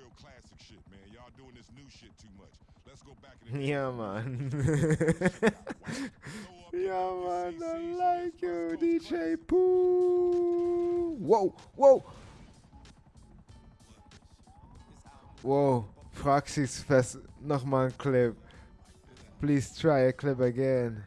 Real classic shit, man. Y'all doing this new shit too much. Let's go back in the Yeah, man. yeah, man. I like you, DJ Pooh. Whoa, whoa. Whoa, Praxis Fest, nochmal ein Clip. Please try a clip again.